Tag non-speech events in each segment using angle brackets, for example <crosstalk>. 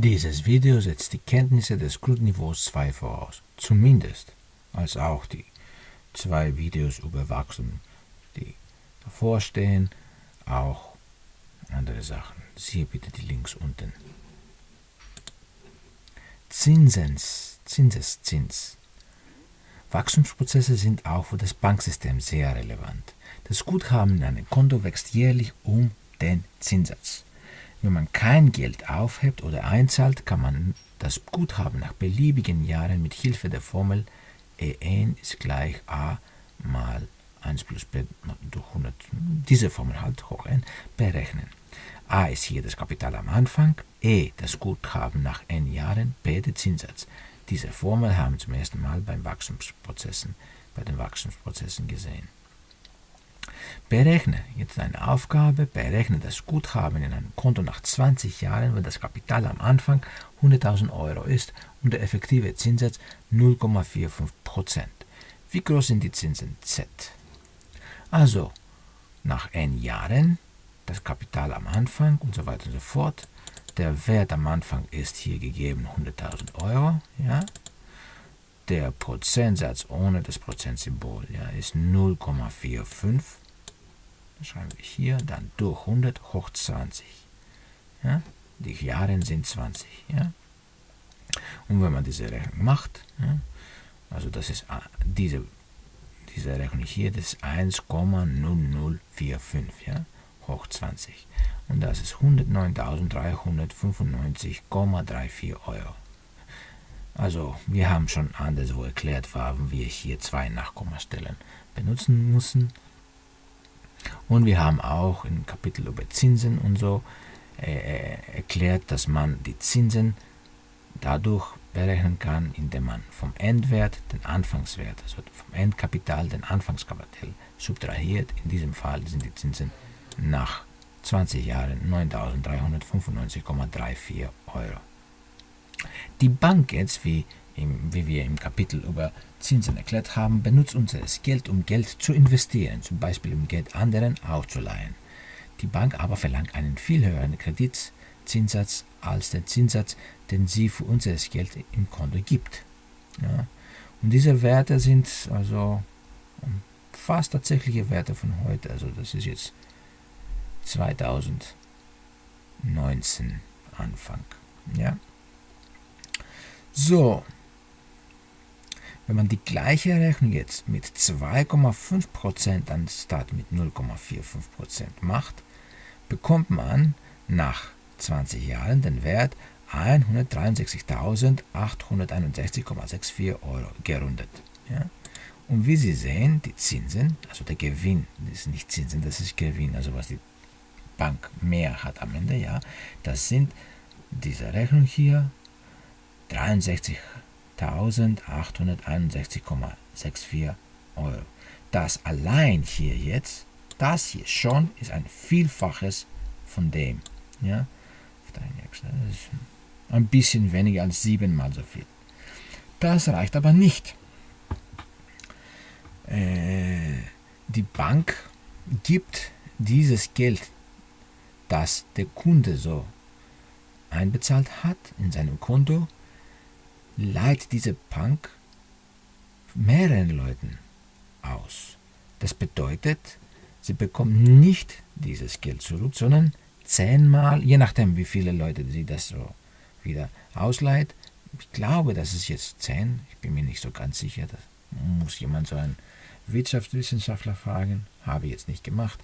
Dieses Video setzt die Kenntnisse des Grundniveaus 2 voraus, zumindest als auch die zwei Videos über Wachstum, die davor stehen, auch andere Sachen. Siehe bitte die Links unten. Zinsens, Zinseszins. Wachstumsprozesse sind auch für das Banksystem sehr relevant. Das Guthaben in einem Konto wächst jährlich um den Zinssatz. Wenn man kein Geld aufhebt oder einzahlt, kann man das Guthaben nach beliebigen Jahren mit Hilfe der Formel E1 ist gleich a mal 1 plus b durch 100, diese Formel halt hoch n, berechnen. a ist hier das Kapital am Anfang, e das Guthaben nach n Jahren, b der Zinssatz. Diese Formel haben wir zum ersten Mal beim Wachstumsprozessen, bei den Wachstumsprozessen gesehen. Berechne jetzt eine Aufgabe, berechne das Guthaben in einem Konto nach 20 Jahren, wenn das Kapital am Anfang 100.000 Euro ist und der effektive Zinssatz 0,45%. Wie groß sind die Zinsen Z? Also, nach n Jahren, das Kapital am Anfang und so weiter und so fort. Der Wert am Anfang ist hier gegeben 100.000 Euro. Ja? Der Prozentsatz ohne das Prozentsymbol ja, ist 0,45 schreiben wir hier, dann durch 100 hoch 20. Ja? Die Jahre sind 20. Ja? Und wenn man diese Rechnung macht, ja, also das ist äh, diese, diese Rechnung hier, das ist 1,0045 ja, hoch 20. Und das ist 109.395,34 Euro. Also wir haben schon anderswo erklärt, warum wir hier zwei Nachkommastellen benutzen müssen. Und wir haben auch im Kapitel über Zinsen und so äh, äh, erklärt, dass man die Zinsen dadurch berechnen kann, indem man vom Endwert den Anfangswert, also vom Endkapital den Anfangskapital subtrahiert. In diesem Fall sind die Zinsen nach 20 Jahren 9.395,34 Euro. Die Bank jetzt, wie, im, wie wir im Kapitel über Zinsen erklärt haben, benutzt unser Geld, um Geld zu investieren, zum Beispiel um Geld anderen auszuleihen. Die Bank aber verlangt einen viel höheren Kreditzinssatz als den Zinssatz, den sie für unser Geld im Konto gibt. Ja. Und diese Werte sind also fast tatsächliche Werte von heute. Also das ist jetzt 2019 Anfang. Ja. So, wenn man die gleiche Rechnung jetzt mit 2,5% anstatt mit 0,45% macht, bekommt man nach 20 Jahren den Wert 163.861,64 Euro gerundet. Ja? Und wie Sie sehen, die Zinsen, also der Gewinn, das ist nicht Zinsen, das ist Gewinn, also was die Bank mehr hat am Ende, ja, das sind diese Rechnung hier, 63 1861,64 Euro. Das allein hier jetzt, das hier schon, ist ein Vielfaches von dem. Ja? Ein bisschen weniger als siebenmal so viel. Das reicht aber nicht. Äh, die Bank gibt dieses Geld, das der Kunde so einbezahlt hat in seinem Konto, leiht diese Punk mehreren Leuten aus. Das bedeutet, sie bekommen nicht dieses Geld zurück, sondern zehnmal, je nachdem, wie viele Leute sie das so wieder ausleiht. Ich glaube, das ist jetzt zehn. Ich bin mir nicht so ganz sicher. Das muss jemand so einen Wirtschaftswissenschaftler fragen. Habe ich jetzt nicht gemacht.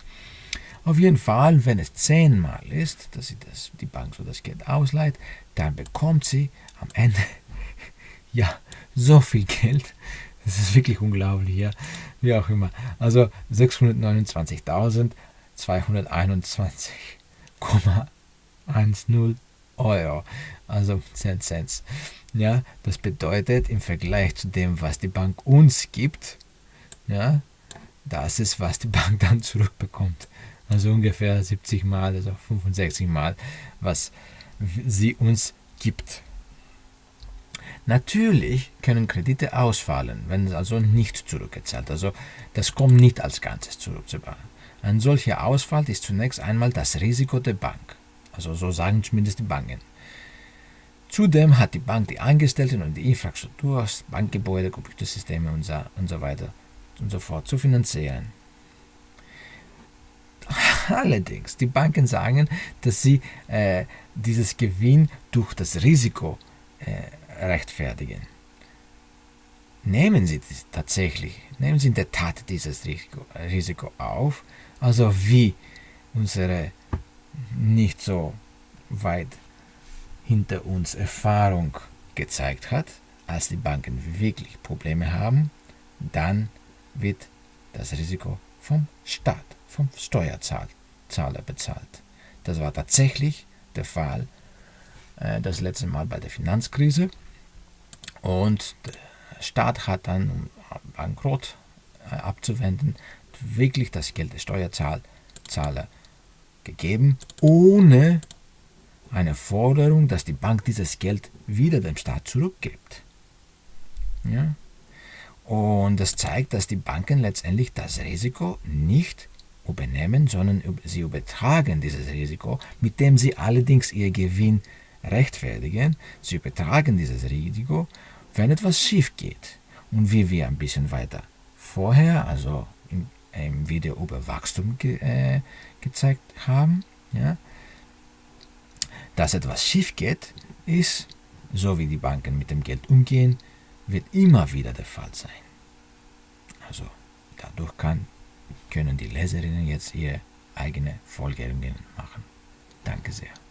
Auf jeden Fall, wenn es zehnmal ist, dass sie das, die Bank so das Geld ausleiht, dann bekommt sie am Ende ja, so viel Geld. Das ist wirklich unglaublich, ja. Wie auch immer. Also 629.221,10 Euro. Also 10 Cent. Ja, das bedeutet im Vergleich zu dem, was die Bank uns gibt, ja, das ist, was die Bank dann zurückbekommt. Also ungefähr 70 Mal, also 65 Mal, was sie uns gibt. Natürlich können Kredite ausfallen, wenn es also nicht zurückgezahlt. Also das kommt nicht als Ganzes zurück. Ein solcher Ausfall ist zunächst einmal das Risiko der Bank. Also so sagen zumindest die Banken. Zudem hat die Bank die Angestellten und die Infrastruktur, Bankgebäude, Computersysteme und so, und so weiter und so fort zu finanzieren. <laughs> Allerdings, die Banken sagen, dass sie äh, dieses Gewinn durch das Risiko äh, rechtfertigen. Nehmen Sie tatsächlich, nehmen Sie in der Tat dieses Risiko, Risiko auf, also wie unsere nicht so weit hinter uns Erfahrung gezeigt hat, als die Banken wirklich Probleme haben, dann wird das Risiko vom Staat, vom Steuerzahler bezahlt. Das war tatsächlich der Fall äh, das letzte Mal bei der Finanzkrise und der Staat hat dann, um Bankrott äh, abzuwenden, wirklich das Geld der Steuerzahler gegeben, ohne eine Forderung, dass die Bank dieses Geld wieder dem Staat zurückgibt. Ja? Und das zeigt, dass die Banken letztendlich das Risiko nicht übernehmen, sondern sie übertragen dieses Risiko, mit dem sie allerdings ihr Gewinn rechtfertigen. Sie übertragen dieses Risiko, wenn etwas schief geht. Und wie wir ein bisschen weiter vorher, also im, im Video über Wachstum ge, äh, gezeigt haben, ja, dass etwas schief geht, ist, so wie die Banken mit dem Geld umgehen, wird immer wieder der Fall sein. Also dadurch kann, können die Leserinnen jetzt ihre eigene Folgerungen machen. Danke sehr.